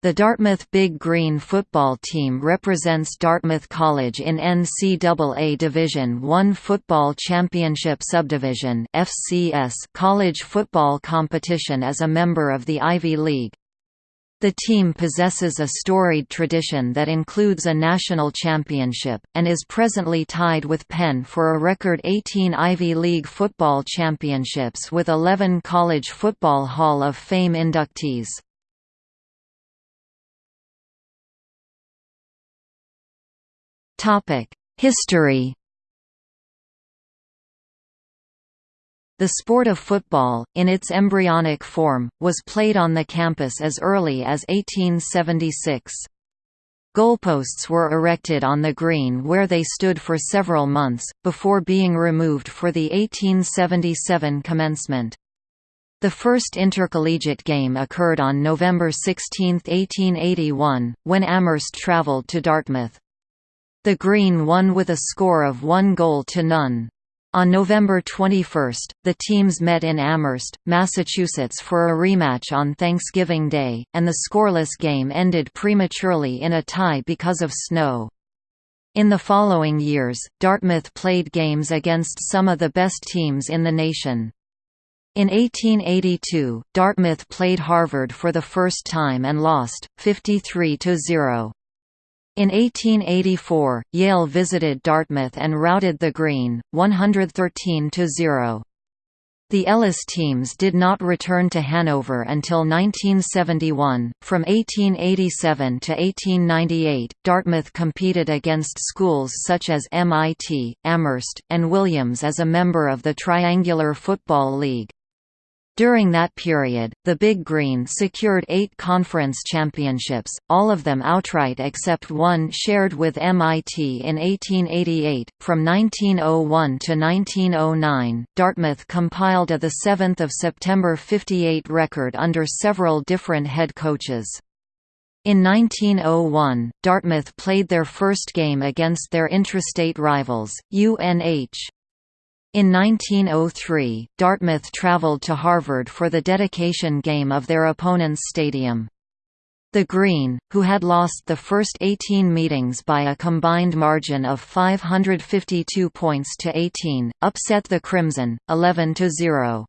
The Dartmouth Big Green football team represents Dartmouth College in NCAA Division I Football Championship Subdivision (FCS) college football competition as a member of the Ivy League. The team possesses a storied tradition that includes a national championship, and is presently tied with Penn for a record 18 Ivy League football championships with 11 College Football Hall of Fame inductees. History The sport of football, in its embryonic form, was played on the campus as early as 1876. Goalposts were erected on the green where they stood for several months, before being removed for the 1877 commencement. The first intercollegiate game occurred on November 16, 1881, when Amherst travelled to Dartmouth. The Green won with a score of one goal to none. On November 21, the teams met in Amherst, Massachusetts for a rematch on Thanksgiving Day, and the scoreless game ended prematurely in a tie because of snow. In the following years, Dartmouth played games against some of the best teams in the nation. In 1882, Dartmouth played Harvard for the first time and lost, 53–0. In 1884, Yale visited Dartmouth and routed the Green, 113–0. The Elis teams did not return to Hanover until 1971. From 1887 to 1898, Dartmouth competed against schools such as MIT, Amherst, and Williams as a member of the Triangular Football League. During that period, the Big Green secured eight conference championships, all of them outright except one shared with MIT in 1888. From 1901 to 1909, Dartmouth compiled a 7 September 58 record under several different head coaches. In 1901, Dartmouth played their first game against their intrastate rivals, UNH. In 1903, Dartmouth travelled to Harvard for the dedication game of their opponent's stadium. The Green, who had lost the first 18 meetings by a combined margin of 552 points to 18, upset the Crimson, 11 to 0.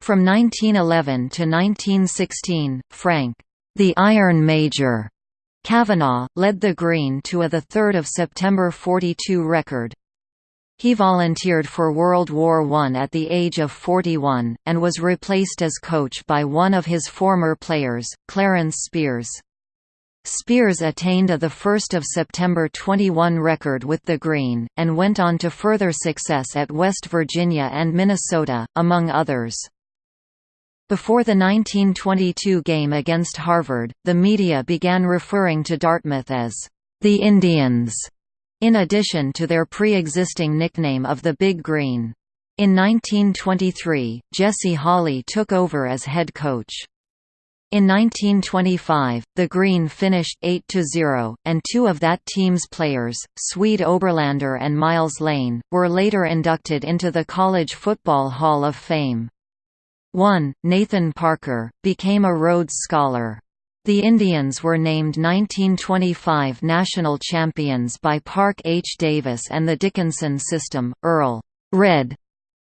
From 1911 to 1916, Frank, the Iron Major, Cavanaugh, led the Green to a 3 September 42 record. He volunteered for World War I at the age of 41, and was replaced as coach by one of his former players, Clarence Spears. Spears attained a 1 September 21 record with the Green, and went on to further success at West Virginia and Minnesota, among others. Before the 1922 game against Harvard, the media began referring to Dartmouth as the Indians in addition to their pre-existing nickname of the Big Green. In 1923, Jesse Hawley took over as head coach. In 1925, the Green finished 8–0, and two of that team's players, Swede Oberlander and Miles Lane, were later inducted into the College Football Hall of Fame. One, Nathan Parker, became a Rhodes Scholar. The Indians were named 1925 national champions by Park H. Davis and the Dickinson system. Earl Red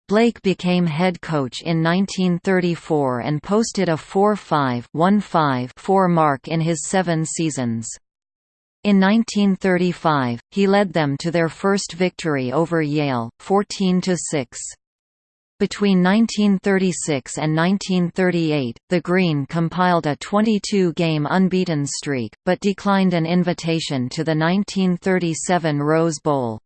Blaik became head coach in 1934 and posted a 4 5 4 mark in his seven seasons. In 1935, he led them to their first victory over Yale, 14–6. Between 1936 and 1938, the Green compiled a 22-game unbeaten streak, but declined an invitation to the 1937 Rose Bowl.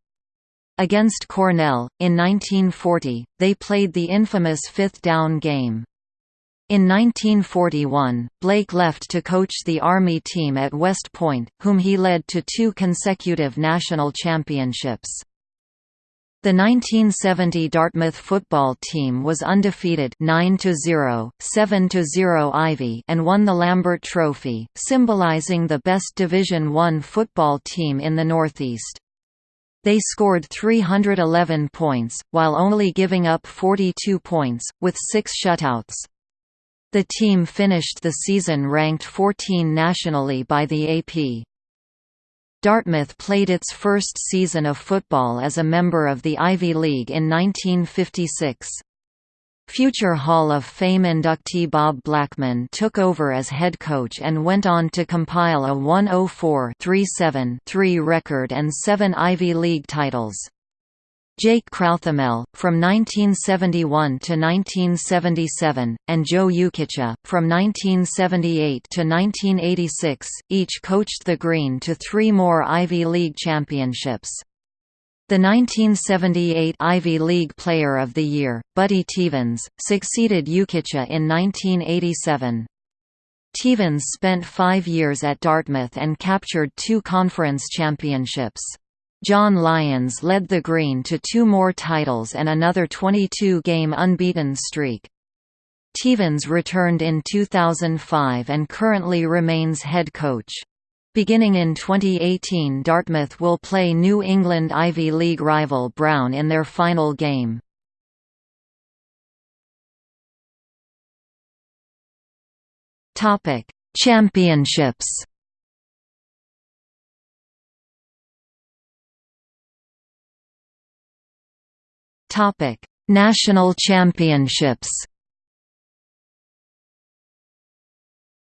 Against Cornell, in 1940, they played the infamous fifth down game. In 1941, Blaik left to coach the Army team at West Point, whom he led to two consecutive national championships. The 1970 Dartmouth football team was undefeated 9-0, 7-0 Ivy and won the Lambert Trophy, symbolizing the best Division I football team in the Northeast. They scored 311 points, while only giving up 42 points, with six shutouts. The team finished the season ranked 14 nationally by the AP. Dartmouth played its first season of football as a member of the Ivy League in 1956. Future Hall of Fame inductee Bob Blackman took over as head coach and went on to compile a 104-37-3 record and seven Ivy League titles. Jake Crouthamel, from 1971 to 1977, and Joe Yukica, from 1978 to 1986, each coached the Green to three more Ivy League championships. The 1978 Ivy League Player of the Year, Buddy Teevens, succeeded Yukica in 1987. Teevens spent five years at Dartmouth and captured two conference championships. John Lyons led the Green to two more titles and another 22-game unbeaten streak. Teevens returned in 2005 and currently remains head coach. Beginning in 2018 Dartmouth will play New England Ivy League rival Brown in their final game. Championships Topic: National Championships.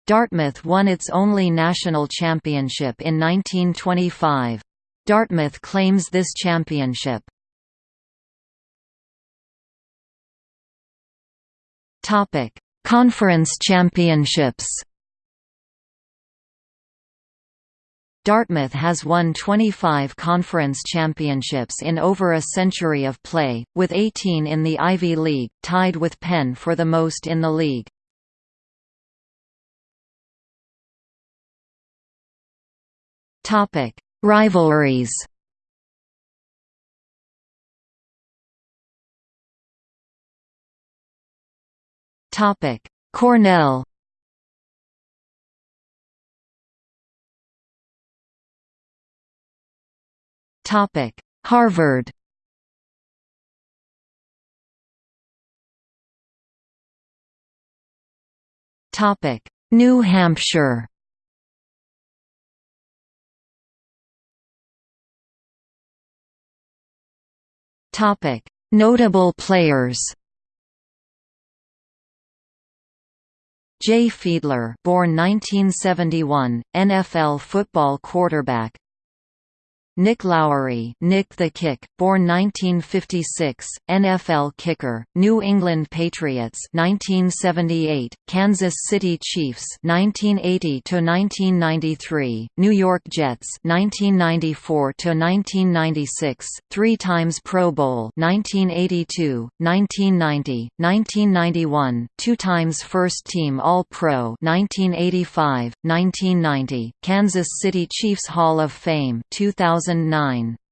Dartmouth won its only national championship in 1925. Dartmouth claims this championship. Topic: Conference Championships. Dartmouth has won 25 conference championships in over a century of play, with 18 in the Ivy League, tied with Penn for the most in the league. Topic: Rivalries. Topic: Cornell Topic: Harvard. Topic: New Hampshire. Topic: Notable players. Jay Fiedler, born 1971, NFL football quarterback. Nick Lowery Nick the Kick, born 1956, NFL kicker, New England Patriots 1978, Kansas City Chiefs 1980 to 1993, New York Jets 1994 to 1996, three times Pro Bowl 1982, 1990, 1991, two times First Team All-Pro 1985, 1990, Kansas City Chiefs Hall of Fame 2000 2009